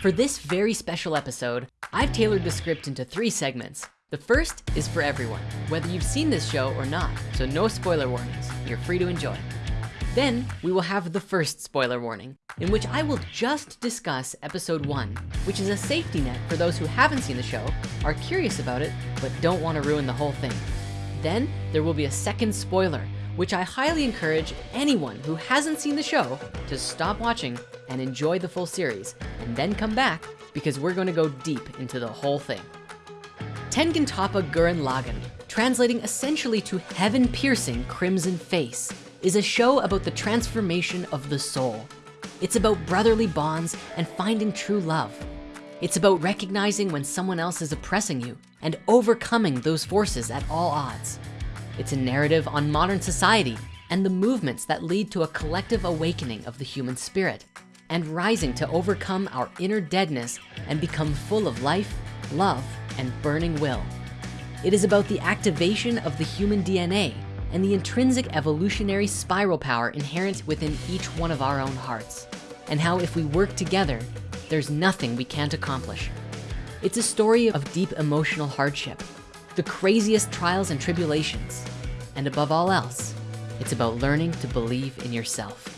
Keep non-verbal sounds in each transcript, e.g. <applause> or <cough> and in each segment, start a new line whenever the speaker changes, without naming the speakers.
For this very special episode, I've tailored the script into three segments. The first is for everyone, whether you've seen this show or not, so no spoiler warnings, you're free to enjoy. Then we will have the first spoiler warning, in which I will just discuss episode one, which is a safety net for those who haven't seen the show, are curious about it, but don't wanna ruin the whole thing. Then there will be a second spoiler, which I highly encourage anyone who hasn't seen the show to stop watching and enjoy the full series, and then come back because we're gonna go deep into the whole thing. Tengentoppa Gurren Lagann, translating essentially to heaven-piercing crimson face, is a show about the transformation of the soul. It's about brotherly bonds and finding true love. It's about recognizing when someone else is oppressing you and overcoming those forces at all odds. It's a narrative on modern society and the movements that lead to a collective awakening of the human spirit and rising to overcome our inner deadness and become full of life, love, and burning will. It is about the activation of the human DNA and the intrinsic evolutionary spiral power inherent within each one of our own hearts. And how if we work together, there's nothing we can't accomplish. It's a story of deep emotional hardship, the craziest trials and tribulations. And above all else, it's about learning to believe in yourself.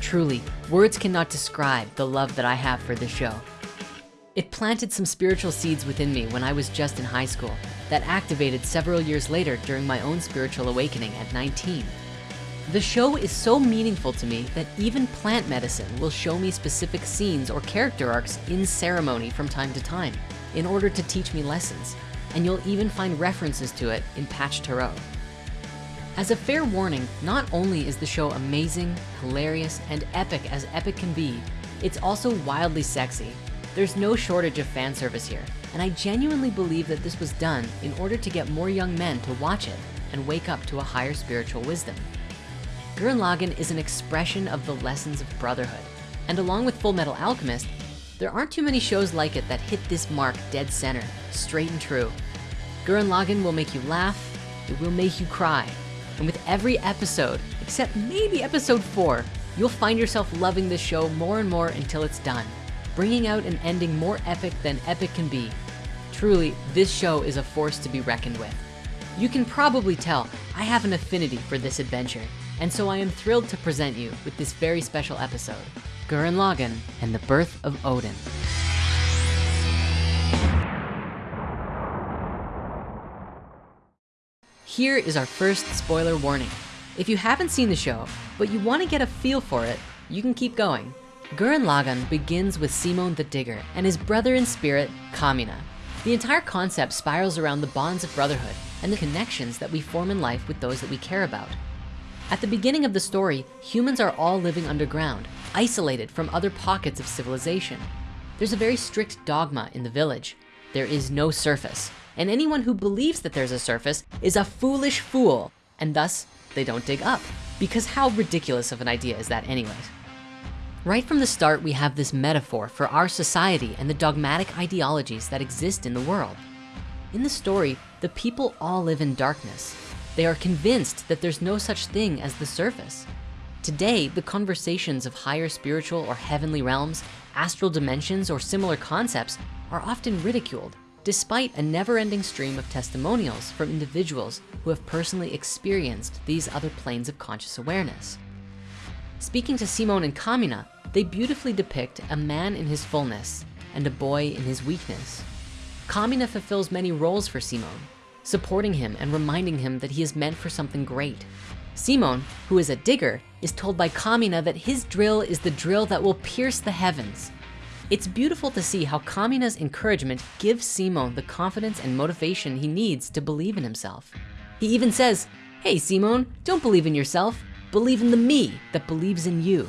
Truly, words cannot describe the love that I have for this show. It planted some spiritual seeds within me when I was just in high school that activated several years later during my own spiritual awakening at 19. The show is so meaningful to me that even plant medicine will show me specific scenes or character arcs in ceremony from time to time in order to teach me lessons. And you'll even find references to it in Patch Tarot. As a fair warning, not only is the show amazing, hilarious, and epic as epic can be, it's also wildly sexy there's no shortage of fan service here, and I genuinely believe that this was done in order to get more young men to watch it and wake up to a higher spiritual wisdom. Gurren Lagann is an expression of the lessons of brotherhood, and along with Full Metal Alchemist, there aren't too many shows like it that hit this mark dead center, straight and true. Gurren Lagann will make you laugh, it will make you cry, and with every episode, except maybe episode four, you'll find yourself loving this show more and more until it's done bringing out an ending more epic than epic can be. Truly, this show is a force to be reckoned with. You can probably tell I have an affinity for this adventure, and so I am thrilled to present you with this very special episode, Gurren Lagann and the Birth of Odin. Here is our first spoiler warning. If you haven't seen the show, but you wanna get a feel for it, you can keep going. Gurren Lagann begins with Simon the Digger and his brother in spirit, Kamina. The entire concept spirals around the bonds of brotherhood and the connections that we form in life with those that we care about. At the beginning of the story, humans are all living underground, isolated from other pockets of civilization. There's a very strict dogma in the village. There is no surface, and anyone who believes that there's a surface is a foolish fool, and thus they don't dig up. Because how ridiculous of an idea is that anyways? Right from the start, we have this metaphor for our society and the dogmatic ideologies that exist in the world. In the story, the people all live in darkness. They are convinced that there's no such thing as the surface. Today, the conversations of higher spiritual or heavenly realms, astral dimensions, or similar concepts are often ridiculed, despite a never-ending stream of testimonials from individuals who have personally experienced these other planes of conscious awareness. Speaking to Simon and Kamina, they beautifully depict a man in his fullness and a boy in his weakness. Kamina fulfills many roles for Simon, supporting him and reminding him that he is meant for something great. Simon, who is a digger, is told by Kamina that his drill is the drill that will pierce the heavens. It's beautiful to see how Kamina's encouragement gives Simon the confidence and motivation he needs to believe in himself. He even says, hey Simon, don't believe in yourself, believe in the me that believes in you.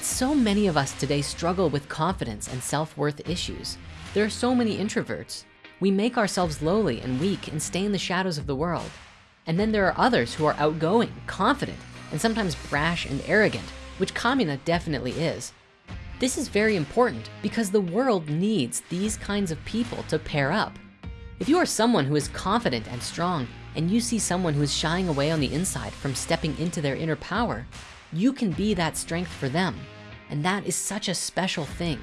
So many of us today struggle with confidence and self-worth issues. There are so many introverts. We make ourselves lowly and weak and stay in the shadows of the world. And then there are others who are outgoing, confident, and sometimes brash and arrogant, which Kamina definitely is. This is very important because the world needs these kinds of people to pair up. If you are someone who is confident and strong, and you see someone who is shying away on the inside from stepping into their inner power, you can be that strength for them. And that is such a special thing.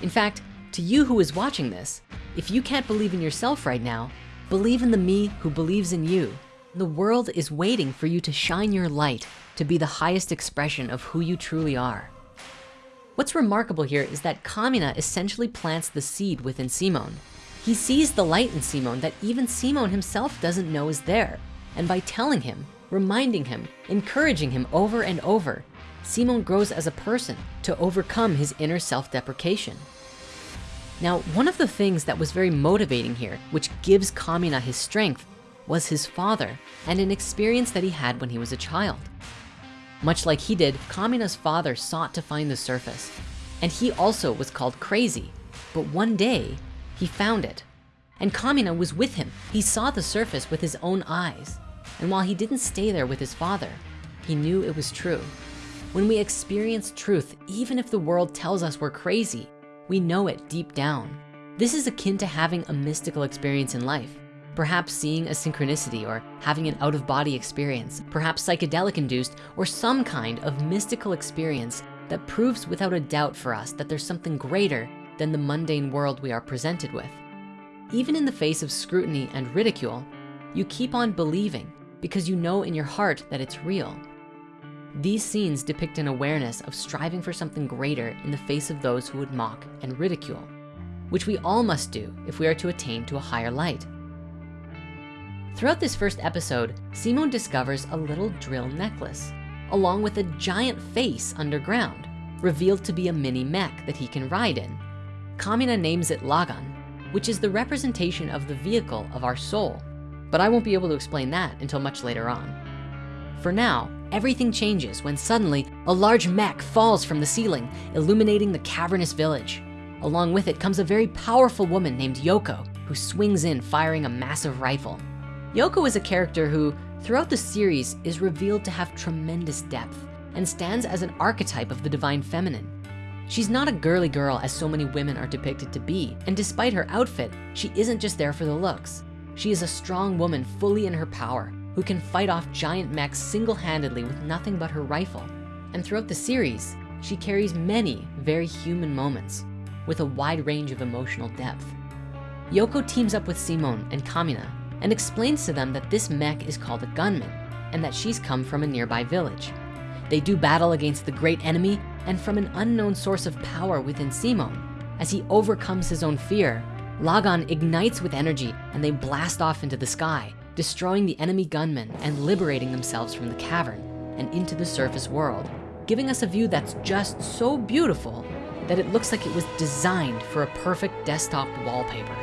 In fact, to you who is watching this, if you can't believe in yourself right now, believe in the me who believes in you. The world is waiting for you to shine your light to be the highest expression of who you truly are. What's remarkable here is that Kamina essentially plants the seed within Simon. He sees the light in Simon that even Simon himself doesn't know is there. And by telling him, reminding him, encouraging him over and over, Simon grows as a person to overcome his inner self-deprecation. Now, one of the things that was very motivating here, which gives Kamina his strength, was his father and an experience that he had when he was a child. Much like he did, Kamina's father sought to find the surface. And he also was called crazy. But one day, he found it. And Kamina was with him. He saw the surface with his own eyes. And while he didn't stay there with his father, he knew it was true. When we experience truth, even if the world tells us we're crazy, we know it deep down. This is akin to having a mystical experience in life perhaps seeing a synchronicity or having an out of body experience, perhaps psychedelic induced or some kind of mystical experience that proves without a doubt for us that there's something greater than the mundane world we are presented with. Even in the face of scrutiny and ridicule, you keep on believing because you know in your heart that it's real. These scenes depict an awareness of striving for something greater in the face of those who would mock and ridicule, which we all must do if we are to attain to a higher light. Throughout this first episode, Simon discovers a little drill necklace, along with a giant face underground, revealed to be a mini mech that he can ride in. Kamina names it Lagann, which is the representation of the vehicle of our soul. But I won't be able to explain that until much later on. For now, everything changes when suddenly a large mech falls from the ceiling, illuminating the cavernous village. Along with it comes a very powerful woman named Yoko, who swings in firing a massive rifle. Yoko is a character who, throughout the series, is revealed to have tremendous depth and stands as an archetype of the divine feminine. She's not a girly girl as so many women are depicted to be, and despite her outfit, she isn't just there for the looks. She is a strong woman fully in her power, who can fight off giant mechs single-handedly with nothing but her rifle. And throughout the series, she carries many very human moments with a wide range of emotional depth. Yoko teams up with Simon and Kamina and explains to them that this mech is called a gunman and that she's come from a nearby village. They do battle against the great enemy and from an unknown source of power within Simon. As he overcomes his own fear, Lagann ignites with energy and they blast off into the sky, destroying the enemy gunmen and liberating themselves from the cavern and into the surface world, giving us a view that's just so beautiful that it looks like it was designed for a perfect desktop wallpaper.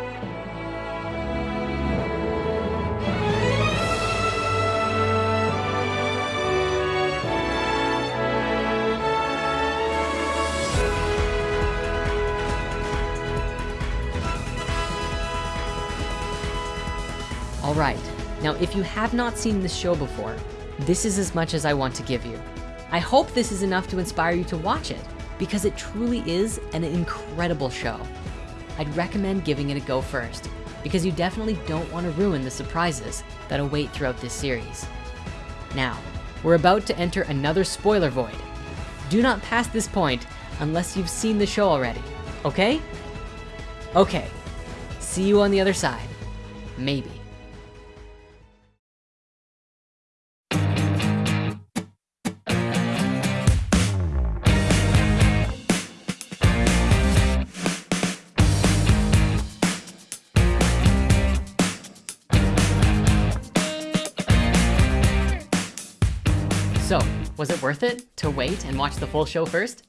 All right, now if you have not seen this show before, this is as much as I want to give you. I hope this is enough to inspire you to watch it because it truly is an incredible show. I'd recommend giving it a go first because you definitely don't want to ruin the surprises that await throughout this series. Now, we're about to enter another spoiler void. Do not pass this point unless you've seen the show already, okay? Okay, see you on the other side, maybe. Was it worth it to wait and watch the full show first?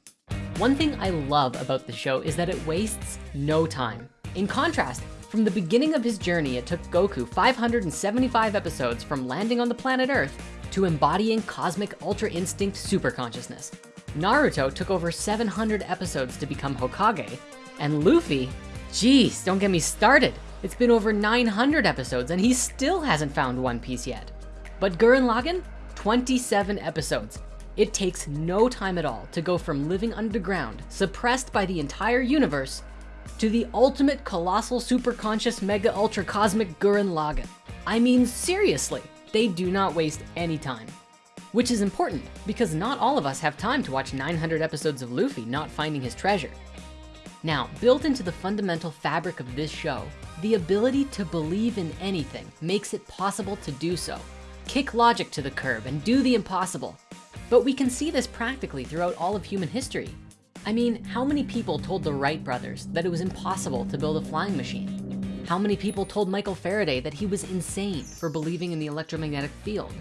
One thing I love about the show is that it wastes no time. In contrast, from the beginning of his journey, it took Goku 575 episodes from landing on the planet Earth to embodying cosmic ultra instinct super consciousness. Naruto took over 700 episodes to become Hokage, and Luffy, geez, don't get me started. It's been over 900 episodes and he still hasn't found One Piece yet. But Gurren Lagann, 27 episodes. It takes no time at all to go from living underground, suppressed by the entire universe, to the ultimate colossal superconscious mega ultra cosmic Gurren Lagann. I mean, seriously, they do not waste any time. Which is important because not all of us have time to watch 900 episodes of Luffy not finding his treasure. Now, built into the fundamental fabric of this show, the ability to believe in anything makes it possible to do so. Kick logic to the curb and do the impossible. But we can see this practically throughout all of human history. I mean, how many people told the Wright brothers that it was impossible to build a flying machine? How many people told Michael Faraday that he was insane for believing in the electromagnetic field?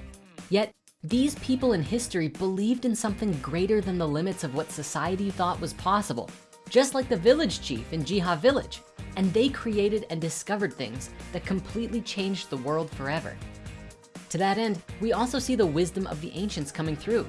Yet these people in history believed in something greater than the limits of what society thought was possible, just like the village chief in Jiha village. And they created and discovered things that completely changed the world forever. To that end, we also see the wisdom of the ancients coming through.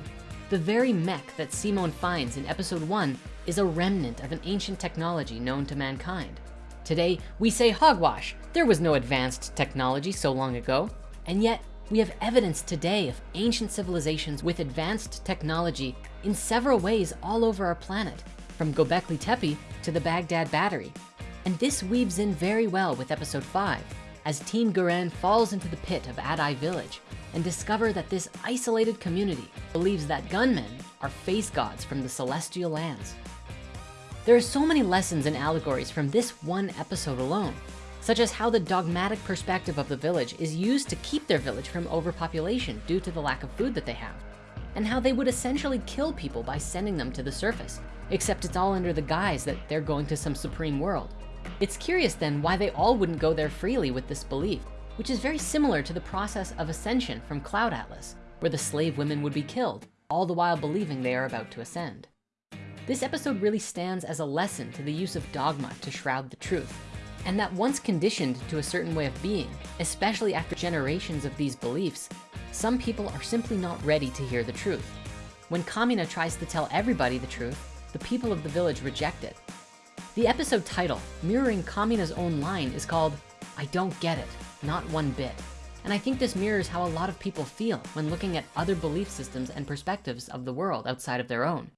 The very mech that Simon finds in episode one is a remnant of an ancient technology known to mankind. Today, we say hogwash. There was no advanced technology so long ago. And yet we have evidence today of ancient civilizations with advanced technology in several ways all over our planet, from Gobekli Tepe to the Baghdad Battery. And this weaves in very well with episode five, as Team Gurren falls into the pit of Adai village and discover that this isolated community believes that gunmen are face gods from the celestial lands. There are so many lessons and allegories from this one episode alone, such as how the dogmatic perspective of the village is used to keep their village from overpopulation due to the lack of food that they have, and how they would essentially kill people by sending them to the surface, except it's all under the guise that they're going to some supreme world. It's curious then why they all wouldn't go there freely with this belief, which is very similar to the process of ascension from Cloud Atlas, where the slave women would be killed, all the while believing they are about to ascend. This episode really stands as a lesson to the use of dogma to shroud the truth, and that once conditioned to a certain way of being, especially after generations of these beliefs, some people are simply not ready to hear the truth. When Kamina tries to tell everybody the truth, the people of the village reject it, the episode title, mirroring Kamina's own line, is called, I don't get it, not one bit. And I think this mirrors how a lot of people feel when looking at other belief systems and perspectives of the world outside of their own.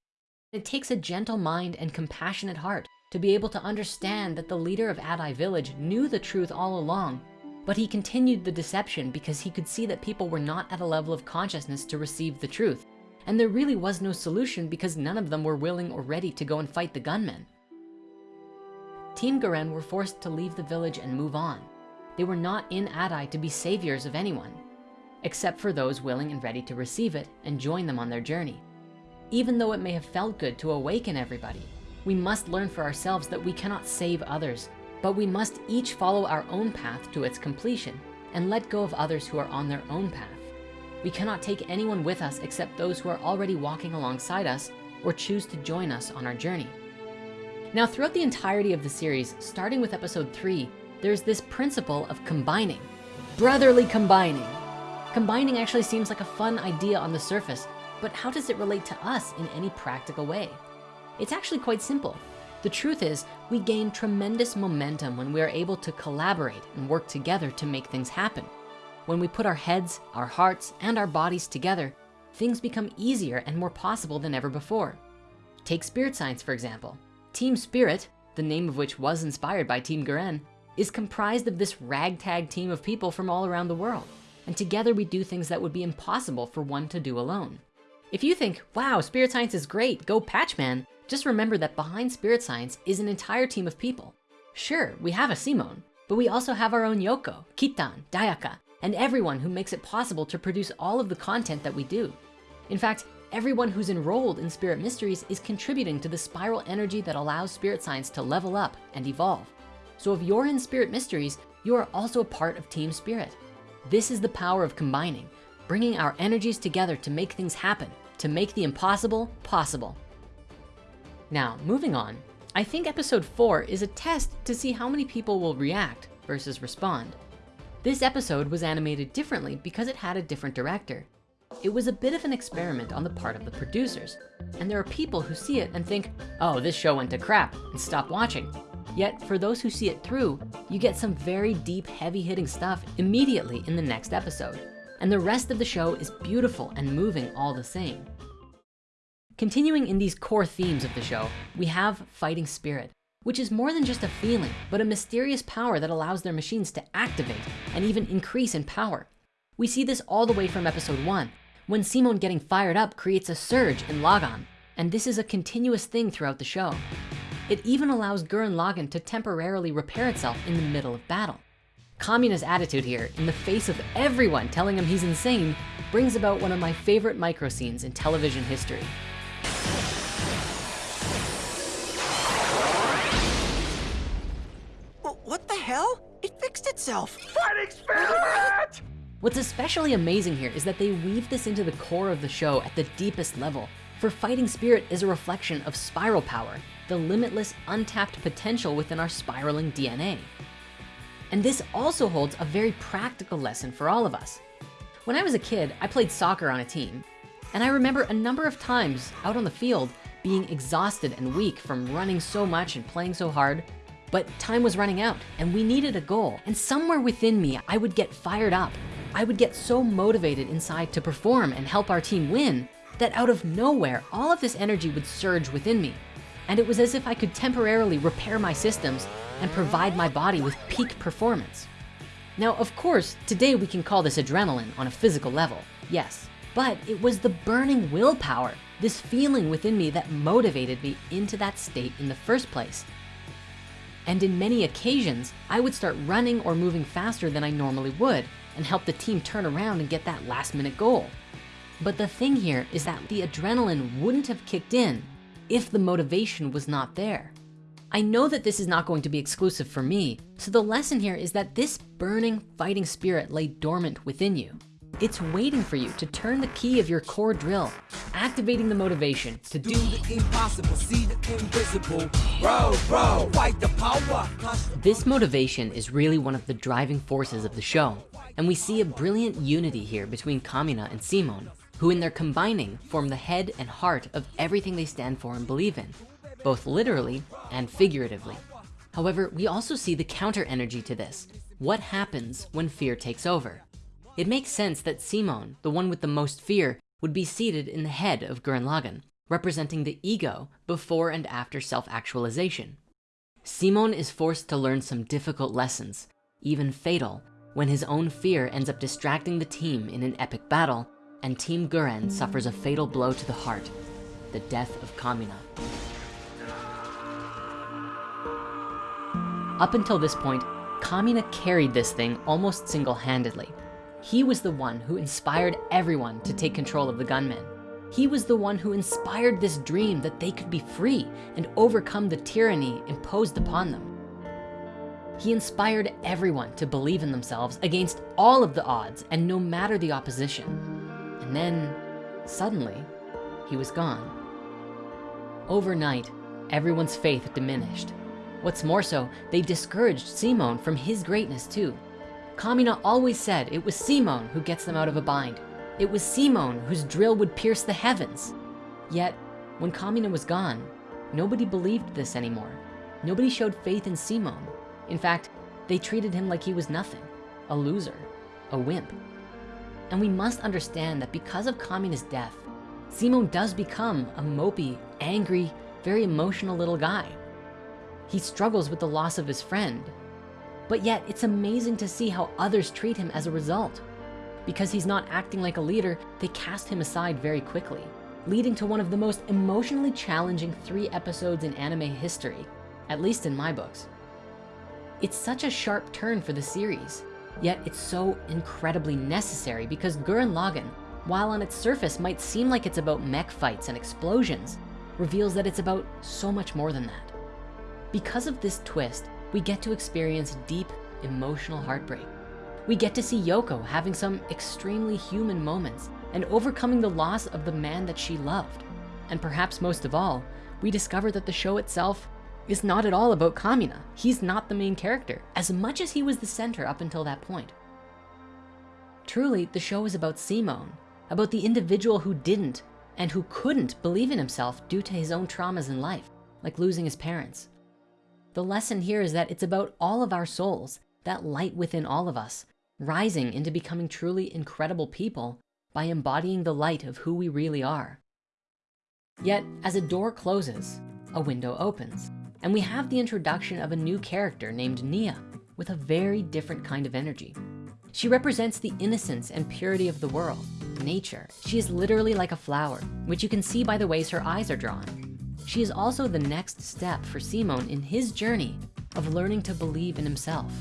It takes a gentle mind and compassionate heart to be able to understand that the leader of Adai village knew the truth all along, but he continued the deception because he could see that people were not at a level of consciousness to receive the truth. And there really was no solution because none of them were willing or ready to go and fight the gunmen. Team Gurren were forced to leave the village and move on. They were not in Adai to be saviors of anyone, except for those willing and ready to receive it and join them on their journey. Even though it may have felt good to awaken everybody, we must learn for ourselves that we cannot save others, but we must each follow our own path to its completion and let go of others who are on their own path. We cannot take anyone with us except those who are already walking alongside us or choose to join us on our journey. Now, throughout the entirety of the series, starting with episode three, there's this principle of combining, brotherly combining. Combining actually seems like a fun idea on the surface, but how does it relate to us in any practical way? It's actually quite simple. The truth is we gain tremendous momentum when we are able to collaborate and work together to make things happen. When we put our heads, our hearts, and our bodies together, things become easier and more possible than ever before. Take spirit science, for example. Team Spirit, the name of which was inspired by Team Gurren, is comprised of this ragtag team of people from all around the world. And together we do things that would be impossible for one to do alone. If you think, wow, spirit science is great, go Patchman, just remember that behind spirit science is an entire team of people. Sure, we have a Simon, but we also have our own Yoko, Kittan, Dayakka, and everyone who makes it possible to produce all of the content that we do. In fact, Everyone who's enrolled in Spirit Mysteries is contributing to the spiral energy that allows spirit science to level up and evolve. So if you're in Spirit Mysteries, you are also a part of Team Spirit. This is the power of combining, bringing our energies together to make things happen, to make the impossible possible. Now, moving on, I think episode four is a test to see how many people will react versus respond. This episode was animated differently because it had a different director. It was a bit of an experiment on the part of the producers. And there are people who see it and think, oh, this show went to crap and stop watching. Yet for those who see it through, you get some very deep, heavy hitting stuff immediately in the next episode. And the rest of the show is beautiful and moving all the same. Continuing in these core themes of the show, we have fighting spirit, which is more than just a feeling, but a mysterious power that allows their machines to activate and even increase in power. We see this all the way from episode one, when Simon getting fired up creates a surge in Lagann, and this is a continuous thing throughout the show. It even allows Gurren Lagann to temporarily repair itself in the middle of battle. Kamina's attitude here, in the face of everyone telling him he's insane, brings about one of my favorite micro scenes in television history.
What the hell? It fixed itself.
Fighting spirit!
What's especially amazing here is that they weave this into the core of the show at the deepest level. For fighting spirit is a reflection of spiral power, the limitless untapped potential within our spiraling DNA. And this also holds a very practical lesson for all of us. When I was a kid, I played soccer on a team. And I remember a number of times out on the field being exhausted and weak from running so much and playing so hard, but time was running out and we needed a goal. And somewhere within me, I would get fired up. I would get so motivated inside to perform and help our team win that out of nowhere, all of this energy would surge within me. And it was as if I could temporarily repair my systems and provide my body with peak performance. Now, of course, today we can call this adrenaline on a physical level, yes, but it was the burning willpower, this feeling within me that motivated me into that state in the first place. And in many occasions, I would start running or moving faster than I normally would and help the team turn around and get that last minute goal. But the thing here is that the adrenaline wouldn't have kicked in if the motivation was not there. I know that this is not going to be exclusive for me. So the lesson here is that this burning fighting spirit lay dormant within you. It's waiting for you to turn the key of your core drill, activating the motivation to do, the impossible, see the invisible. Bro, bro, fight the power. This motivation is really one of the driving forces of the show. And we see a brilliant unity here between Kamina and Simon, who in their combining form the head and heart of everything they stand for and believe in, both literally and figuratively. However, we also see the counter energy to this. What happens when fear takes over? It makes sense that Simon, the one with the most fear, would be seated in the head of Gurren Lagann, representing the ego before and after self-actualization. Simon is forced to learn some difficult lessons, even fatal, when his own fear ends up distracting the team in an epic battle and Team Gurren suffers a fatal blow to the heart, the death of Kamina. Up until this point, Kamina carried this thing almost single-handedly. He was the one who inspired everyone to take control of the gunmen. He was the one who inspired this dream that they could be free and overcome the tyranny imposed upon them. He inspired everyone to believe in themselves against all of the odds and no matter the opposition. And then, suddenly, he was gone. Overnight, everyone's faith diminished. What's more so, they discouraged Simon from his greatness too. Kamina always said it was Simon who gets them out of a bind. It was Simon whose drill would pierce the heavens. Yet, when Kamina was gone, nobody believed this anymore. Nobody showed faith in Simon. In fact, they treated him like he was nothing, a loser, a wimp. And we must understand that because of Kamina's death, Simon does become a mopey, angry, very emotional little guy. He struggles with the loss of his friend, but yet it's amazing to see how others treat him as a result. Because he's not acting like a leader, they cast him aside very quickly, leading to one of the most emotionally challenging three episodes in anime history, at least in my books. It's such a sharp turn for the series, yet it's so incredibly necessary because Gurren Lagann, while on its surface might seem like it's about mech fights and explosions, reveals that it's about so much more than that. Because of this twist, we get to experience deep emotional heartbreak. We get to see Yoko having some extremely human moments and overcoming the loss of the man that she loved. And perhaps most of all, we discover that the show itself is not at all about Kamina. He's not the main character, as much as he was the center up until that point. Truly, the show is about Simon, about the individual who didn't and who couldn't believe in himself due to his own traumas in life, like losing his parents. The lesson here is that it's about all of our souls, that light within all of us, rising into becoming truly incredible people by embodying the light of who we really are. Yet, as a door closes, a window opens, and we have the introduction of a new character named Nia with a very different kind of energy. She represents the innocence and purity of the world, nature. She is literally like a flower, which you can see by the ways her eyes are drawn. She is also the next step for Simon in his journey of learning to believe in himself.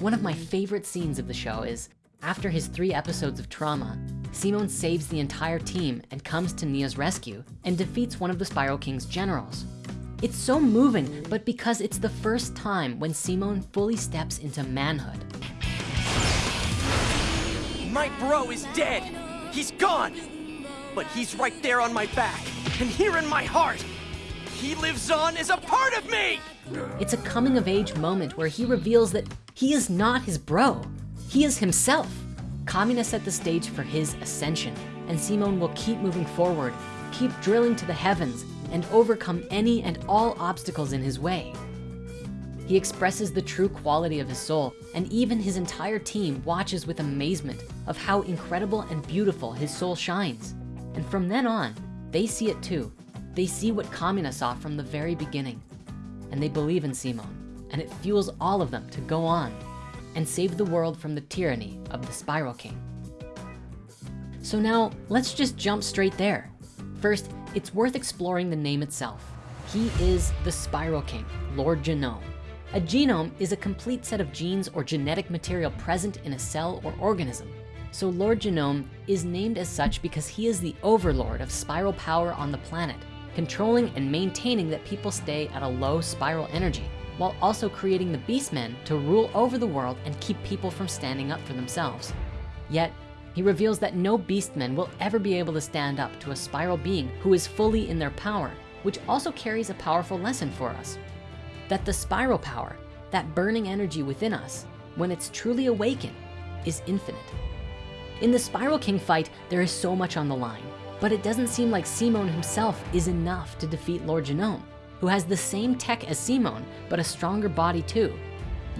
One of my favorite scenes of the show is after his three episodes of trauma, Simon saves the entire team and comes to Nia's rescue and defeats one of the Spiral King's generals. It's so moving, but because it's the first time when Simon fully steps into manhood.
My bro is dead. He's gone. But he's right there on my back and here in my heart. He lives on as a part of me.
It's a coming of age moment where he reveals that he is not his bro. He is himself. Kamina set the stage for his ascension and Simon will keep moving forward, keep drilling to the heavens and overcome any and all obstacles in his way. He expresses the true quality of his soul and even his entire team watches with amazement of how incredible and beautiful his soul shines. And from then on, they see it too. They see what Kamina saw from the very beginning and they believe in Simon and it fuels all of them to go on and save the world from the tyranny of the Spiral King. So now let's just jump straight there. First, it's worth exploring the name itself. He is the Spiral King, Lord Genome. A genome is a complete set of genes or genetic material present in a cell or organism. So Lord Genome is named as such because he is the overlord of spiral power on the planet, controlling and maintaining that people stay at a low spiral energy, while also creating the beastmen to rule over the world and keep people from standing up for themselves. Yet, he reveals that no beastmen will ever be able to stand up to a spiral being who is fully in their power, which also carries a powerful lesson for us that the spiral power, that burning energy within us, when it's truly awakened, is infinite. In the Spiral King fight, there is so much on the line, but it doesn't seem like Simon himself is enough to defeat Lord Genome, who has the same tech as Simon, but a stronger body too.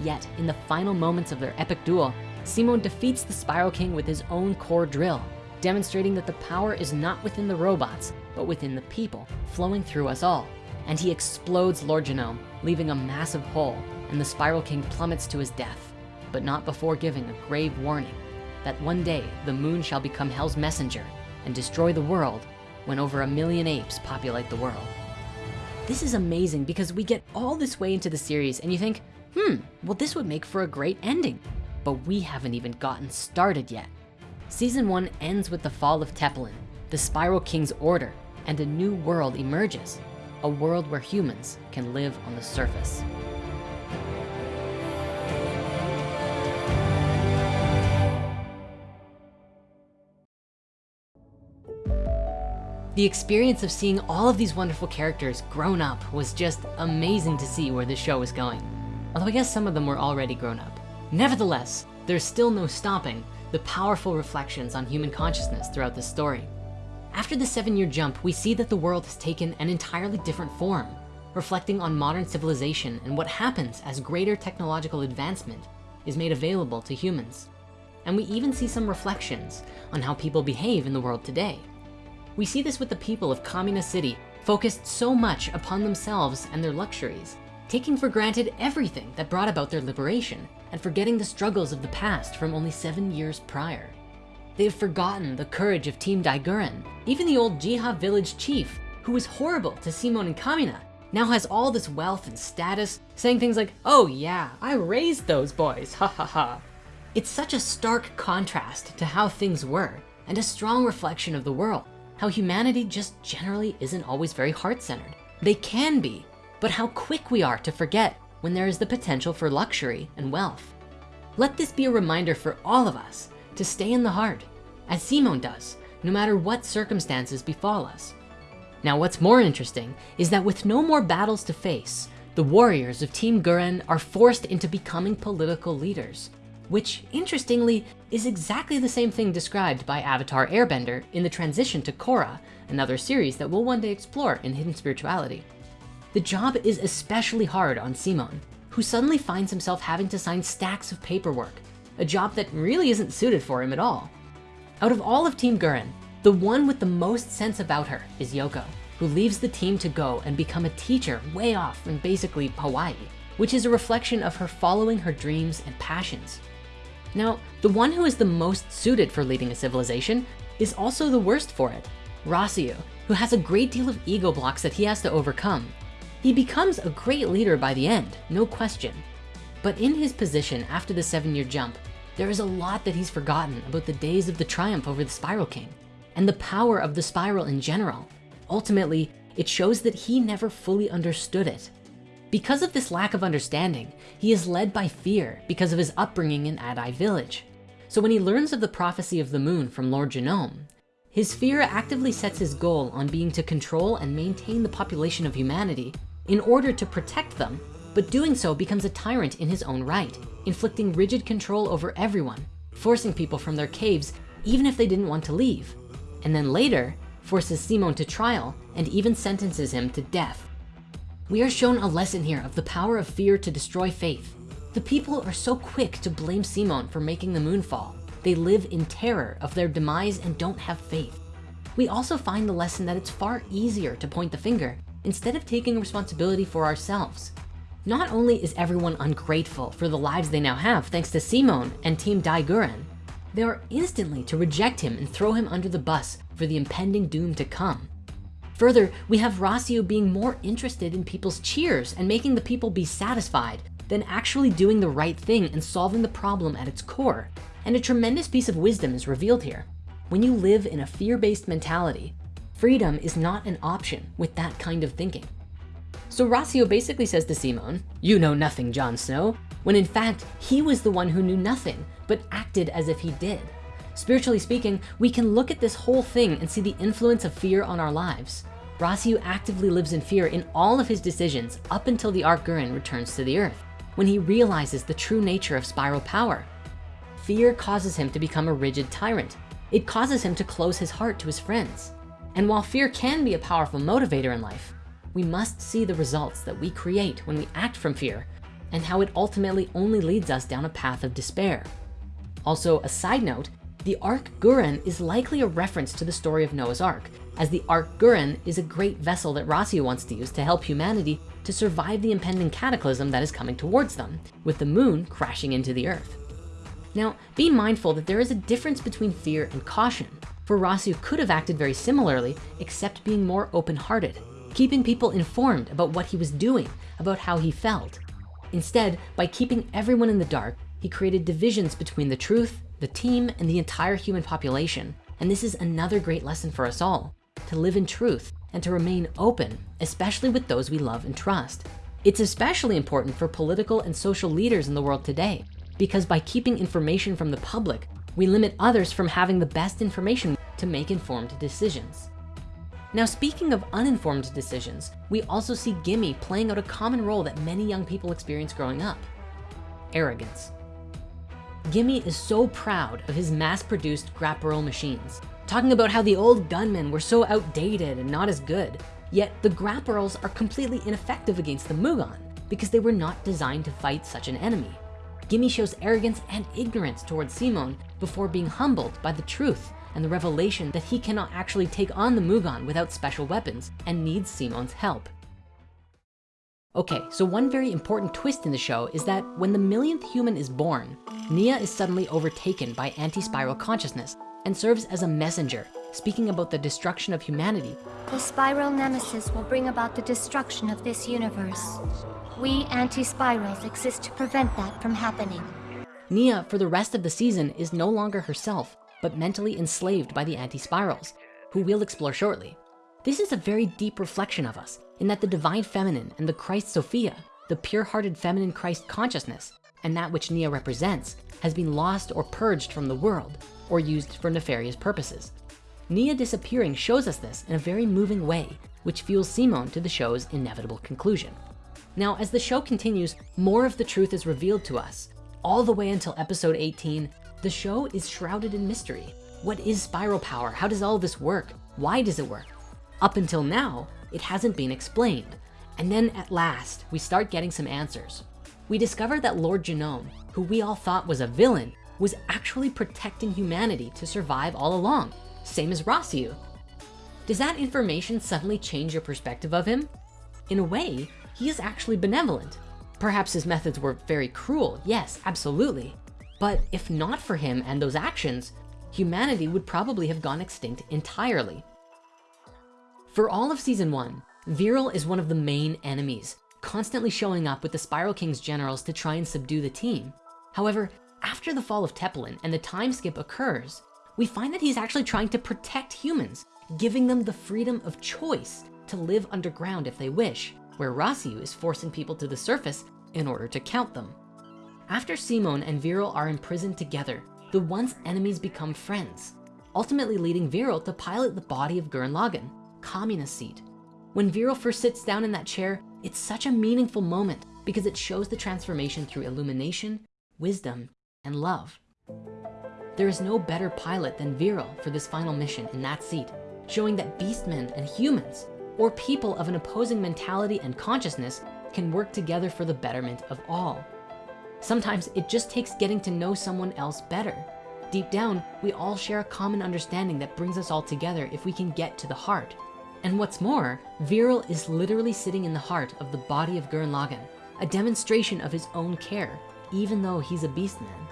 Yet, in the final moments of their epic duel, Simon defeats the Spiral King with his own core drill, demonstrating that the power is not within the robots, but within the people, flowing through us all. And he explodes Lord Genome, leaving a massive hole, and the Spiral King plummets to his death, but not before giving a grave warning that one day the moon shall become hell's messenger and destroy the world when over a million apes populate the world. This is amazing because we get all this way into the series and you think, hmm, well this would make for a great ending, but we haven't even gotten started yet. Season one ends with the fall of Teppelin, the Spiral King's order, and a new world emerges a world where humans can live on the surface. The experience of seeing all of these wonderful characters grown up was just amazing to see where the show was going. Although I guess some of them were already grown up. Nevertheless, there's still no stopping the powerful reflections on human consciousness throughout the story. After the seven year jump, we see that the world has taken an entirely different form, reflecting on modern civilization and what happens as greater technological advancement is made available to humans. And we even see some reflections on how people behave in the world today. We see this with the people of Kamina City focused so much upon themselves and their luxuries, taking for granted everything that brought about their liberation and forgetting the struggles of the past from only seven years prior. They've forgotten the courage of Team Dai-Gurren. Even the old Jiha village chief, who was horrible to Simon and Kamina, now has all this wealth and status, saying things like, oh yeah, I raised those boys, ha ha ha. It's such a stark contrast to how things were and a strong reflection of the world, how humanity just generally isn't always very heart-centered. They can be, but how quick we are to forget when there is the potential for luxury and wealth. Let this be a reminder for all of us to stay in the heart, as Simon does, no matter what circumstances befall us. Now, what's more interesting is that with no more battles to face, the warriors of Team Gurren are forced into becoming political leaders, which interestingly is exactly the same thing described by Avatar Airbender in the transition to Korra, another series that we'll one day explore in Hidden Spirituality. The job is especially hard on Simon, who suddenly finds himself having to sign stacks of paperwork a job that really isn't suited for him at all. Out of all of Team Gurren, the one with the most sense about her is Yoko, who leaves the team to go and become a teacher way off in basically Hawaii, which is a reflection of her following her dreams and passions. Now, the one who is the most suited for leading a civilization is also the worst for it. Rossiu, who has a great deal of ego blocks that he has to overcome. He becomes a great leader by the end, no question. But in his position after the seven year jump, there is a lot that he's forgotten about the days of the triumph over the Spiral King and the power of the spiral in general. Ultimately, it shows that he never fully understood it. Because of this lack of understanding, he is led by fear because of his upbringing in Adai village. So when he learns of the prophecy of the moon from Lord Genome, his fear actively sets his goal on being to control and maintain the population of humanity in order to protect them, but doing so becomes a tyrant in his own right, inflicting rigid control over everyone, forcing people from their caves even if they didn't want to leave. And then later, forces Simon to trial and even sentences him to death. We are shown a lesson here of the power of fear to destroy faith. The people are so quick to blame Simon for making the moon fall. They live in terror of their demise and don't have faith. We also find the lesson that it's far easier to point the finger instead of taking responsibility for ourselves. Not only is everyone ungrateful for the lives they now have thanks to Simon and Team Dai-Gurren, they are instantly to reject him and throw him under the bus for the impending doom to come. Further, we have Rossiu being more interested in people's cheers and making the people be satisfied than actually doing the right thing and solving the problem at its core. And a tremendous piece of wisdom is revealed here. When you live in a fear-based mentality, freedom is not an option with that kind of thinking. So Rossiu basically says to Simon, you know nothing, Jon Snow, when in fact, he was the one who knew nothing, but acted as if he did. Spiritually speaking, we can look at this whole thing and see the influence of fear on our lives. Rossiu actively lives in fear in all of his decisions up until the Arc Gurren returns to the earth, when he realizes the true nature of spiral power. Fear causes him to become a rigid tyrant. It causes him to close his heart to his friends. And while fear can be a powerful motivator in life, we must see the results that we create when we act from fear and how it ultimately only leads us down a path of despair. Also, a side note, the Ark Gurren is likely a reference to the story of Noah's Ark, as the Ark Gurren is a great vessel that Rossiu wants to use to help humanity to survive the impending cataclysm that is coming towards them, with the moon crashing into the earth. Now, be mindful that there is a difference between fear and caution, for Rossiu could have acted very similarly, except being more open-hearted, keeping people informed about what he was doing, about how he felt. Instead, by keeping everyone in the dark, he created divisions between the truth, the team, and the entire human population. And this is another great lesson for us all, to live in truth and to remain open, especially with those we love and trust. It's especially important for political and social leaders in the world today, because by keeping information from the public, we limit others from having the best information to make informed decisions. Now, speaking of uninformed decisions, we also see Gimmy playing out a common role that many young people experience growing up, arrogance. Gimmy is so proud of his mass-produced Grapparol machines, talking about how the old gunmen were so outdated and not as good. Yet the Grapparols are completely ineffective against the Mugann because they were not designed to fight such an enemy. Gimmy shows arrogance and ignorance towards Simon before being humbled by the truth and the revelation that he cannot actually take on the Mugann without special weapons and needs Simon's help. Okay, so one very important twist in the show is that when the millionth human is born, Nia is suddenly overtaken by anti-spiral consciousness and serves as a messenger, speaking about the destruction of humanity.
The spiral nemesis will bring about the destruction of this universe. We anti-spirals exist to prevent that from happening.
Nia, for the rest of the season, is no longer herself, but mentally enslaved by the anti-spirals, who we'll explore shortly. This is a very deep reflection of us in that the divine feminine and the Christ Sophia, the pure-hearted feminine Christ consciousness, and that which Nia represents has been lost or purged from the world or used for nefarious purposes. Nia disappearing shows us this in a very moving way, which fuels Simon to the show's inevitable conclusion. Now, as the show continues, more of the truth is revealed to us. All the way until episode 18, the show is shrouded in mystery. What is spiral power? How does all this work? Why does it work? Up until now, it hasn't been explained. And then at last, we start getting some answers. We discover that Lord Genome, who we all thought was a villain, was actually protecting humanity to survive all along, same as Rossiu. Does that information suddenly change your perspective of him? In a way, he is actually benevolent. Perhaps his methods were very cruel, yes, absolutely. But if not for him and those actions, humanity would probably have gone extinct entirely. For all of season one, Viral is one of the main enemies, constantly showing up with the Spiral King's generals to try and subdue the team. However, after the fall of Teppelin and the time skip occurs, we find that he's actually trying to protect humans, giving them the freedom of choice to live underground if they wish, where Rossiu is forcing people to the surface in order to count them. After Simon and Viral are imprisoned together, the once enemies become friends, ultimately leading Viral to pilot the body of Gurren Lagann, communist seat. When Viral first sits down in that chair, it's such a meaningful moment because it shows the transformation through illumination, wisdom, and love. There is no better pilot than Viral for this final mission in that seat, showing that beastmen and humans, or people of an opposing mentality and consciousness can work together for the betterment of all. Sometimes it just takes getting to know someone else better. Deep down, we all share a common understanding that brings us all together if we can get to the heart. And what's more, Viral is literally sitting in the heart of the body of Gurren Lagann, a demonstration of his own care, even though he's a beastman.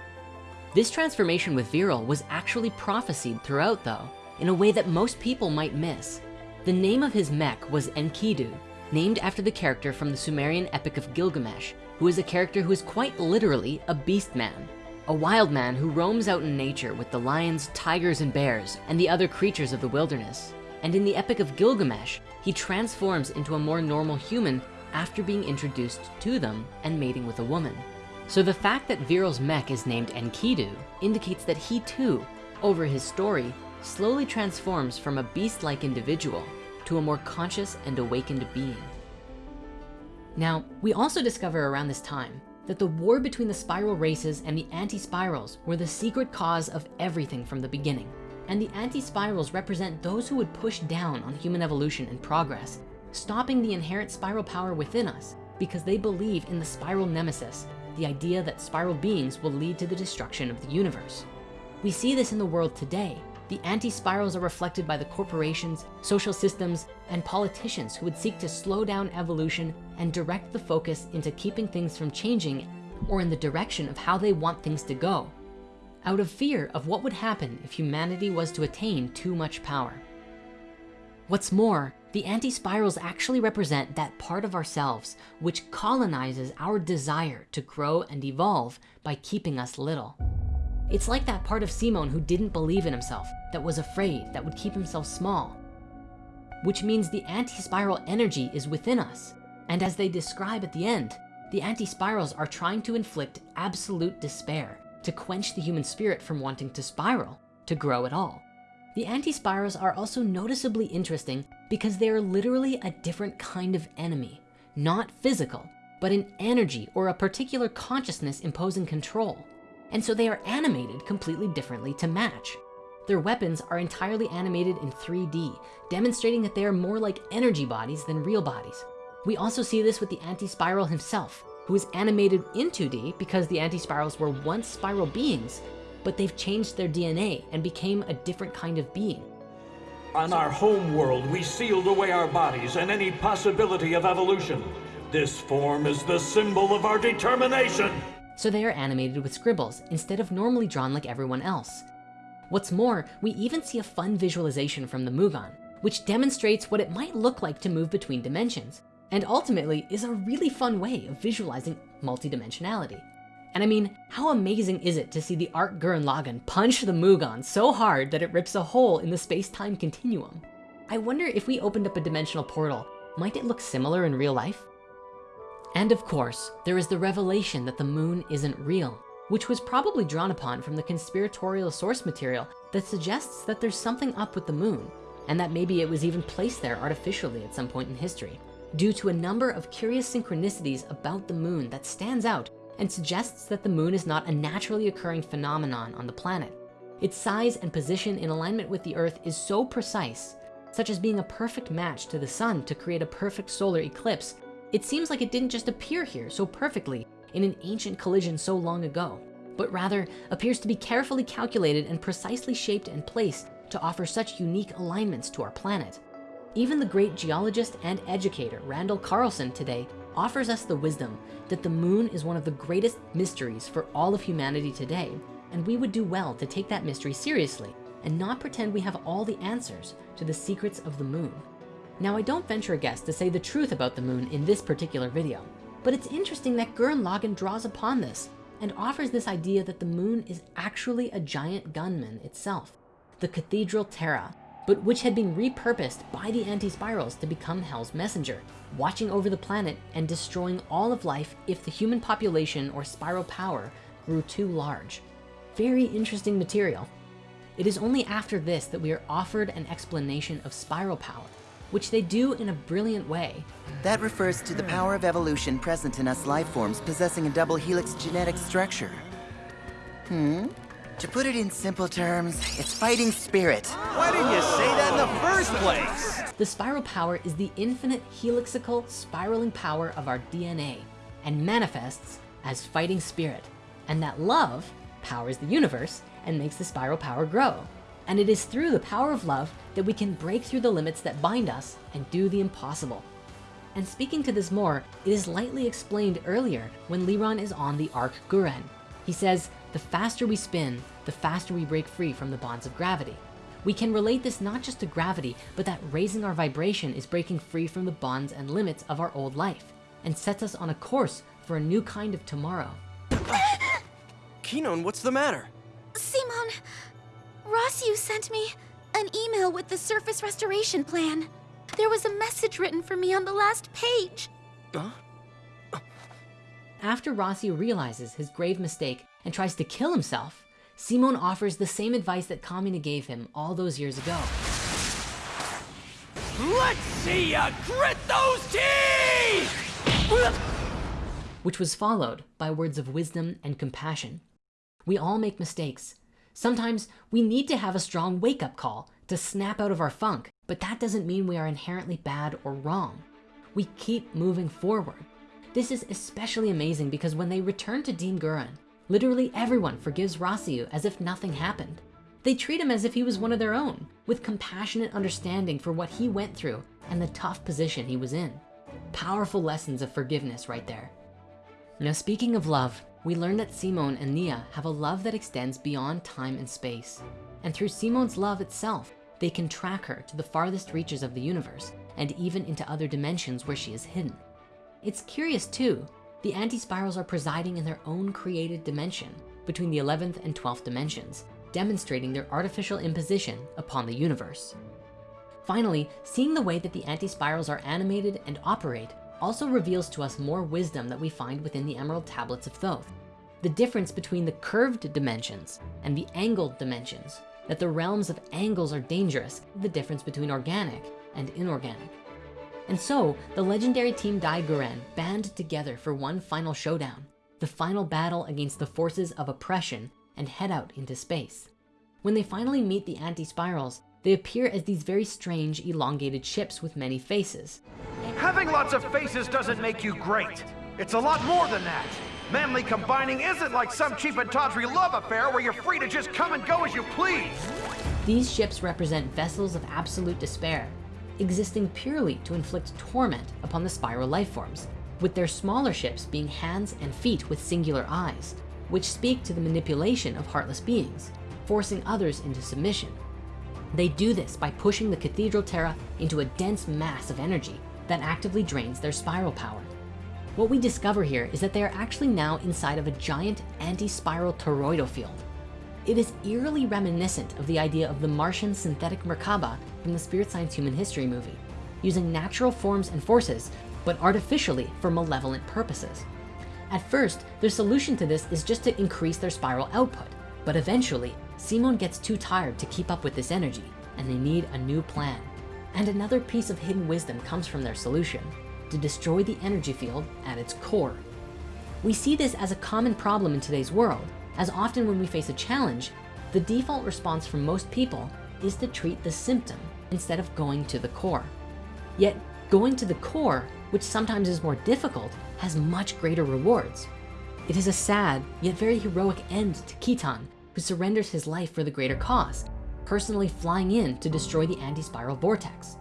This transformation with Viral was actually prophesied throughout though, in a way that most people might miss. The name of his mech was Enkidu, named after the character from the Sumerian epic of Gilgamesh, who is a character who is quite literally a beast man, a wild man who roams out in nature with the lions, tigers, and bears, and the other creatures of the wilderness. And in the Epic of Gilgamesh, he transforms into a more normal human after being introduced to them and mating with a woman. So the fact that Viral's mech is named Enkidu indicates that he too, over his story, slowly transforms from a beast-like individual to a more conscious and awakened being. Now, we also discover around this time that the war between the spiral races and the anti-spirals were the secret cause of everything from the beginning. And the anti-spirals represent those who would push down on human evolution and progress, stopping the inherent spiral power within us because they believe in the spiral nemesis, the idea that spiral beings will lead to the destruction of the universe. We see this in the world today the anti-spirals are reflected by the corporations, social systems, and politicians who would seek to slow down evolution and direct the focus into keeping things from changing or in the direction of how they want things to go, out of fear of what would happen if humanity was to attain too much power. What's more, the anti-spirals actually represent that part of ourselves which colonizes our desire to grow and evolve by keeping us little. It's like that part of Simon who didn't believe in himself, that was afraid, that would keep himself small. Which means the anti-spiral energy is within us. And as they describe at the end, the anti-spirals are trying to inflict absolute despair to quench the human spirit from wanting to spiral, to grow at all. The anti-spirals are also noticeably interesting because they are literally a different kind of enemy, not physical, but an energy or a particular consciousness imposing control. And so they are animated completely differently to match. Their weapons are entirely animated in 3D, demonstrating that they are more like energy bodies than real bodies. We also see this with the anti-spiral himself, who is animated in 2D because the anti-spirals were once spiral beings, but they've changed their DNA and became a different kind of being.
On our home world, we sealed away our bodies and any possibility of evolution. This form is the symbol of our determination
so they are animated with scribbles instead of normally drawn like everyone else. What's more, we even see a fun visualization from the Mugann, which demonstrates what it might look like to move between dimensions, and ultimately is a really fun way of visualizing multidimensionality. And I mean, how amazing is it to see the Arc Gurren Lagann punch the Mugann so hard that it rips a hole in the space-time continuum? I wonder if we opened up a dimensional portal, might it look similar in real life? And of course, there is the revelation that the moon isn't real, which was probably drawn upon from the conspiratorial source material that suggests that there's something up with the moon, and that maybe it was even placed there artificially at some point in history, due to a number of curious synchronicities about the moon that stands out and suggests that the moon is not a naturally occurring phenomenon on the planet. Its size and position in alignment with the earth is so precise, such as being a perfect match to the sun to create a perfect solar eclipse it seems like it didn't just appear here so perfectly in an ancient collision so long ago, but rather appears to be carefully calculated and precisely shaped and placed to offer such unique alignments to our planet. Even the great geologist and educator, Randall Carlson today offers us the wisdom that the moon is one of the greatest mysteries for all of humanity today. And we would do well to take that mystery seriously and not pretend we have all the answers to the secrets of the moon. Now I don't venture a guess to say the truth about the moon in this particular video, but it's interesting that Gurren Lagann draws upon this and offers this idea that the moon is actually a giant gunman itself, the Cathedral Terra, but which had been repurposed by the anti-spirals to become Hell's messenger, watching over the planet and destroying all of life if the human population or spiral power grew too large. Very interesting material. It is only after this that we are offered an explanation of spiral power, which they do in a brilliant way.
That refers to the power of evolution present in us life forms possessing a double helix genetic structure. Hmm? To put it in simple terms, it's fighting spirit.
Why didn't you say that in the first place?
The spiral power is the infinite helixical spiraling power of our DNA and manifests as fighting spirit. And that love powers the universe and makes the spiral power grow. And it is through the power of love that we can break through the limits that bind us and do the impossible. And speaking to this more, it is lightly explained earlier when Leeron is on the Arc Gurren. He says, the faster we spin, the faster we break free from the bonds of gravity. We can relate this not just to gravity, but that raising our vibration is breaking free from the bonds and limits of our old life and sets us on a course for a new kind of tomorrow. <gasps>
Kinon, what's the matter?
Simon, Rossiu sent me an email with the surface restoration plan. There was a message written for me on the last page.
Huh?
After Rossiu realizes his grave mistake and tries to kill himself, Simon offers the same advice that Kamina gave him all those years ago.
Let's see ya grit those teeth!
which was followed by words of wisdom and compassion. We all make mistakes. Sometimes we need to have a strong wake-up call to snap out of our funk, but that doesn't mean we are inherently bad or wrong. We keep moving forward. This is especially amazing because when they return to Dai-Gurren, literally everyone forgives Rossiu as if nothing happened. They treat him as if he was one of their own, with compassionate understanding for what he went through and the tough position he was in. Powerful lessons of forgiveness right there. Now speaking of love, we learn that Simon and Nia have a love that extends beyond time and space. And through Simon's love itself, they can track her to the farthest reaches of the universe and even into other dimensions where she is hidden. It's curious too, the anti-spirals are presiding in their own created dimension between the 11th and 12th dimensions, demonstrating their artificial imposition upon the universe. Finally, seeing the way that the anti-spirals are animated and operate also reveals to us more wisdom that we find within the Emerald Tablets of Thoth. The difference between the curved dimensions and the angled dimensions, that the realms of angles are dangerous, the difference between organic and inorganic. And so the legendary team Dai Gurren band together for one final showdown, the final battle against the forces of oppression and head out into space. When they finally meet the anti-spirals, they appear as these very strange elongated ships with many faces.
Having lots of faces doesn't make you great. It's a lot more than that. Manly combining isn't like some cheap and tawdry love affair where you're free to just come and go as you please.
These ships represent vessels of absolute despair, existing purely to inflict torment upon the spiral life forms, with their smaller ships being hands and feet with singular eyes, which speak to the manipulation of heartless beings, forcing others into submission. They do this by pushing the Cathedral Terra into a dense mass of energy that actively drains their spiral power. What we discover here is that they are actually now inside of a giant anti-spiral toroidal field. It is eerily reminiscent of the idea of the Martian synthetic Merkaba from the Spirit Science Human History movie, using natural forms and forces, but artificially for malevolent purposes. At first, their solution to this is just to increase their spiral output, but eventually, Simon gets too tired to keep up with this energy, and they need a new plan. And another piece of hidden wisdom comes from their solution, to destroy the energy field at its core. We see this as a common problem in today's world, as often when we face a challenge, the default response from most people is to treat the symptom instead of going to the core. Yet going to the core, which sometimes is more difficult, has much greater rewards. It is a sad, yet very heroic end to Kittan, who surrenders his life for the greater cause, personally flying in to destroy the anti-spiral vortex.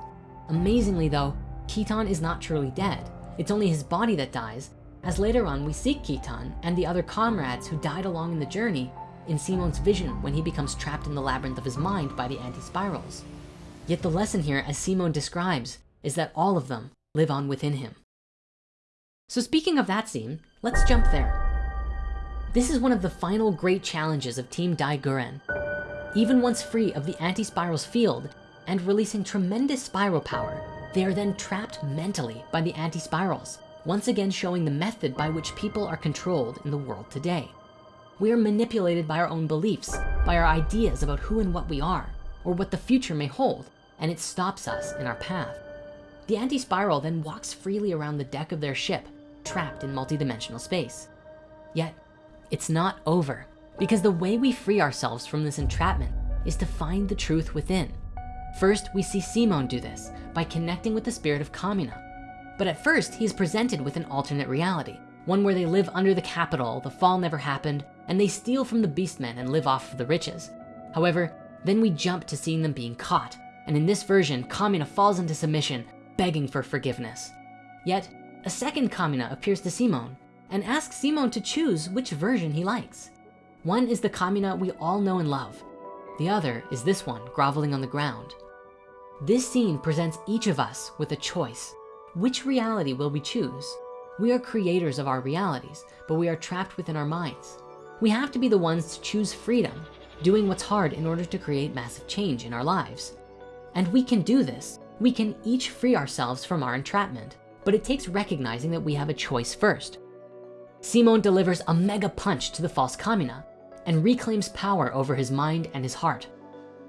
Amazingly though, Kittan is not truly dead. It's only his body that dies, as later on we see Kittan and the other comrades who died along in the journey in Simon's vision when he becomes trapped in the labyrinth of his mind by the anti-spirals. Yet the lesson here, as Simon describes, is that all of them live on within him. So speaking of that scene, let's jump there. This is one of the final great challenges of Team Dai Gurren. Even once free of the anti-spiral's field and releasing tremendous spiral power, they are then trapped mentally by the anti-spirals, once again showing the method by which people are controlled in the world today. We are manipulated by our own beliefs, by our ideas about who and what we are, or what the future may hold, and it stops us in our path. The anti-spiral then walks freely around the deck of their ship, trapped in multidimensional space. Yet, it's not over, because the way we free ourselves from this entrapment is to find the truth within. First, we see Simon do this by connecting with the spirit of Kamina. But at first, he is presented with an alternate reality, one where they live under the capital, the fall never happened, and they steal from the beastmen and live off of the riches. However, then we jump to seeing them being caught. And in this version, Kamina falls into submission, begging for forgiveness. Yet, a second Kamina appears to Simon and asks Simon to choose which version he likes. One is the Kamina we all know and love. The other is this one groveling on the ground. This scene presents each of us with a choice. Which reality will we choose? We are creators of our realities, but we are trapped within our minds. We have to be the ones to choose freedom, doing what's hard in order to create massive change in our lives. And we can do this. We can each free ourselves from our entrapment, but it takes recognizing that we have a choice first. Simon delivers a mega punch to the false Kamina and reclaims power over his mind and his heart.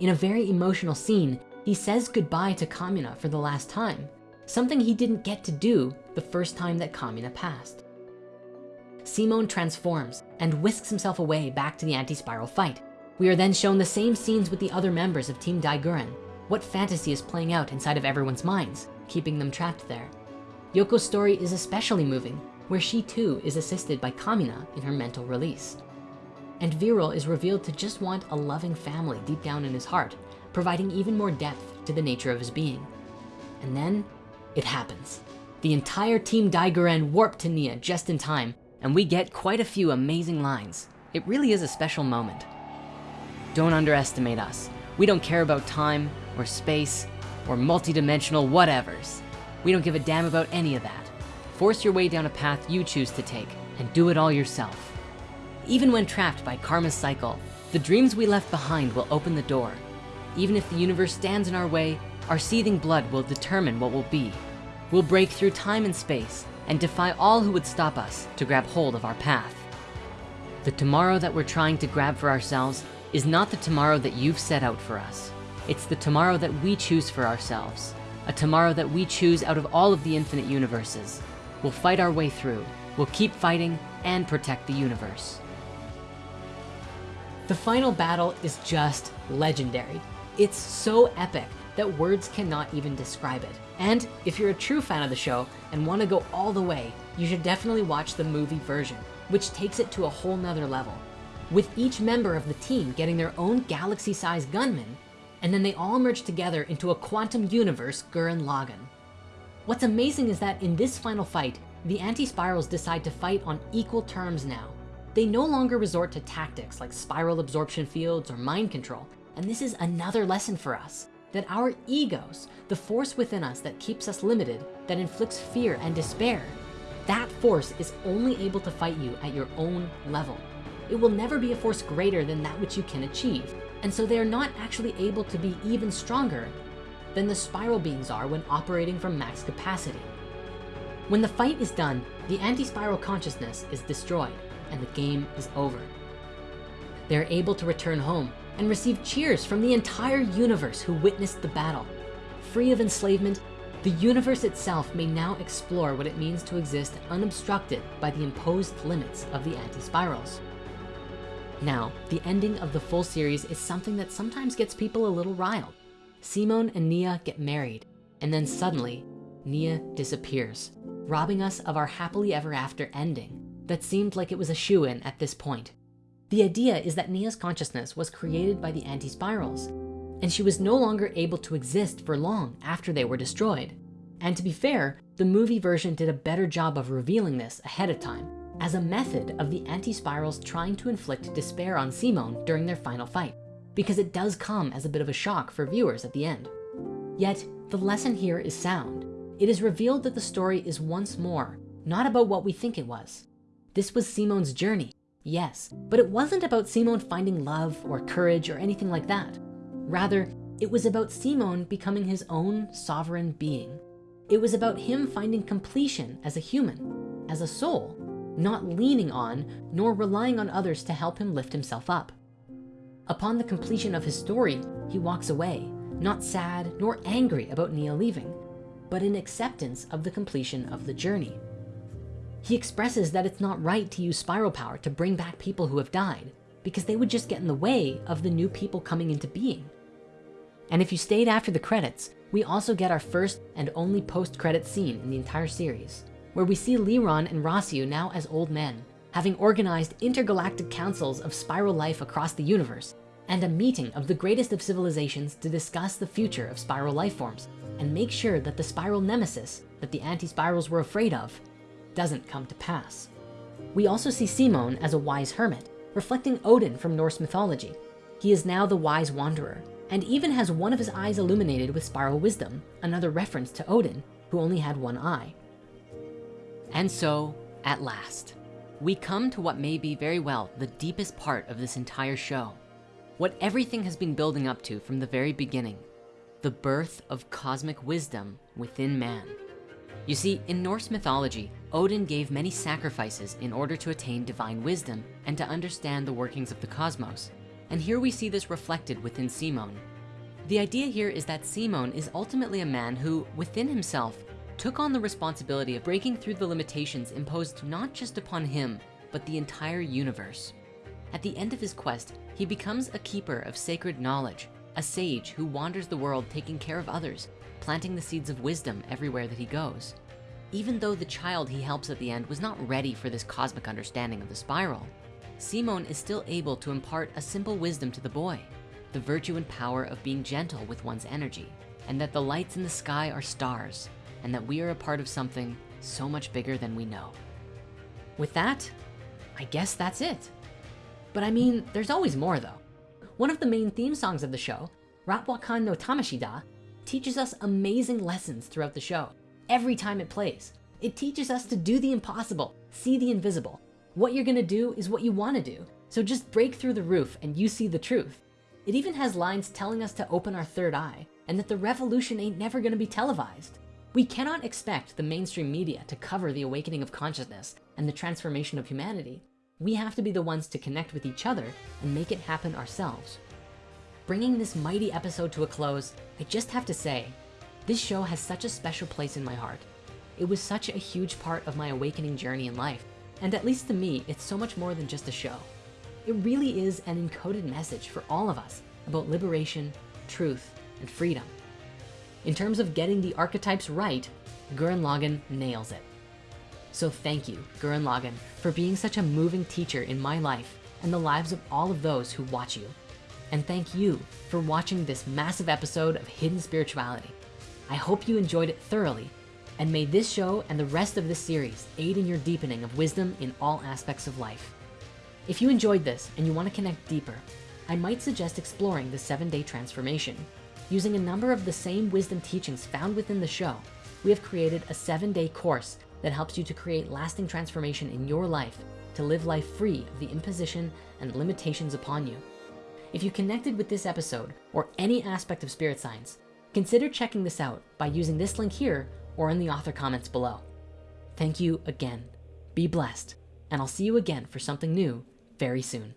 In a very emotional scene, he says goodbye to Kamina for the last time, something he didn't get to do the first time that Kamina passed. Simon transforms and whisks himself away back to the anti-spiral fight. We are then shown the same scenes with the other members of Team Dai Gurren. What fantasy is playing out inside of everyone's minds, keeping them trapped there. Yoko's story is especially moving, where she too is assisted by Kamina in her mental release. And Viral is revealed to just want a loving family deep down in his heart, providing even more depth to the nature of his being. And then it happens. The entire team Dai Gurren warp to Nia just in time, and we get quite a few amazing lines. It really is a special moment. Don't underestimate us. We don't care about time or space or multidimensional whatevers. We don't give a damn about any of that. Force your way down a path you choose to take and do it all yourself. Even when trapped by karma's cycle, the dreams we left behind will open the door. Even if the universe stands in our way, our seething blood will determine what will be. We'll break through time and space and defy all who would stop us to grab hold of our path. The tomorrow that we're trying to grab for ourselves is not the tomorrow that you've set out for us. It's the tomorrow that we choose for ourselves. A tomorrow that we choose out of all of the infinite universes. We'll fight our way through. We'll keep fighting and protect the universe. The final battle is just legendary. It's so epic that words cannot even describe it. And if you're a true fan of the show and wanna go all the way, you should definitely watch the movie version, which takes it to a whole nother level. With each member of the team getting their own galaxy-sized gunman, and then they all merge together into a quantum universe Gurren Lagann. What's amazing is that in this final fight, the anti-spirals decide to fight on equal terms now. They no longer resort to tactics like spiral absorption fields or mind control. And this is another lesson for us that our egos, the force within us that keeps us limited, that inflicts fear and despair, that force is only able to fight you at your own level. It will never be a force greater than that which you can achieve. And so they are not actually able to be even stronger than the spiral beings are when operating from max capacity. When the fight is done, the anti-spiral consciousness is destroyed and the game is over. They're able to return home and receive cheers from the entire universe who witnessed the battle. Free of enslavement, the universe itself may now explore what it means to exist unobstructed by the imposed limits of the anti-spirals. Now, the ending of the full series is something that sometimes gets people a little riled. Simon and Nia get married, and then suddenly, Nia disappears, robbing us of our happily ever after ending that seemed like it was a shoe-in at this point. The idea is that Nia's consciousness was created by the anti-spirals, and she was no longer able to exist for long after they were destroyed. And to be fair, the movie version did a better job of revealing this ahead of time as a method of the anti-spirals trying to inflict despair on Simon during their final fight, because it does come as a bit of a shock for viewers at the end. Yet, the lesson here is sound. It is revealed that the story is once more, not about what we think it was. This was Simon's journey, yes, but it wasn't about Simon finding love or courage or anything like that. Rather, it was about Simon becoming his own sovereign being. It was about him finding completion as a human, as a soul, not leaning on nor relying on others to help him lift himself up. Upon the completion of his story, he walks away, not sad nor angry about Nia leaving, but in acceptance of the completion of the journey. He expresses that it's not right to use spiral power to bring back people who have died because they would just get in the way of the new people coming into being. And if you stayed after the credits, we also get our first and only post-credit scene in the entire series, where we see Leeron and Rossiu now as old men, having organized intergalactic councils of spiral life across the universe, and a meeting of the greatest of civilizations to discuss the future of spiral life forms and make sure that the spiral nemesis that the anti-spirals were afraid of doesn't come to pass. We also see Simon as a wise hermit, reflecting Odin from Norse mythology. He is now the wise wanderer, and even has one of his eyes illuminated with spiral wisdom, another reference to Odin, who only had one eye. And so, at last, we come to what may be very well the deepest part of this entire show. What everything has been building up to from the very beginning, the birth of cosmic wisdom within man. You see, in Norse mythology, Odin gave many sacrifices in order to attain divine wisdom and to understand the workings of the cosmos. And here we see this reflected within Simon. The idea here is that Simon is ultimately a man who, within himself, took on the responsibility of breaking through the limitations imposed not just upon him, but the entire universe. At the end of his quest, he becomes a keeper of sacred knowledge, a sage who wanders the world taking care of others, planting the seeds of wisdom everywhere that he goes. Even though the child he helps at the end was not ready for this cosmic understanding of the spiral, Simon is still able to impart a simple wisdom to the boy, the virtue and power of being gentle with one's energy, and that the lights in the sky are stars, and that we are a part of something so much bigger than we know. With that, I guess that's it. But I mean, there's always more though. One of the main theme songs of the show, Rap wa Kan no Tamashii da, teaches us amazing lessons throughout the show. Every time it plays, it teaches us to do the impossible, see the invisible, what you're gonna do is what you wanna do. So just break through the roof and you see the truth. It even has lines telling us to open our third eye and that the revolution ain't never gonna be televised. We cannot expect the mainstream media to cover the awakening of consciousness and the transformation of humanity. We have to be the ones to connect with each other and make it happen ourselves. Bringing this mighty episode to a close, I just have to say, this show has such a special place in my heart. It was such a huge part of my awakening journey in life and at least to me, it's so much more than just a show. It really is an encoded message for all of us about liberation, truth, and freedom. In terms of getting the archetypes right, Gurren Lagann nails it. So thank you, Gurren Lagann, for being such a moving teacher in my life and the lives of all of those who watch you. And thank you for watching this massive episode of Hidden Spirituality. I hope you enjoyed it thoroughly and may this show and the rest of this series aid in your deepening of wisdom in all aspects of life. If you enjoyed this and you wanna connect deeper, I might suggest exploring the seven day transformation. Using a number of the same wisdom teachings found within the show, we have created a seven day course that helps you to create lasting transformation in your life to live life free of the imposition and limitations upon you. If you connected with this episode or any aspect of spirit science, consider checking this out by using this link here or in the author comments below. Thank you again. Be blessed, and I'll see you again for something new very soon.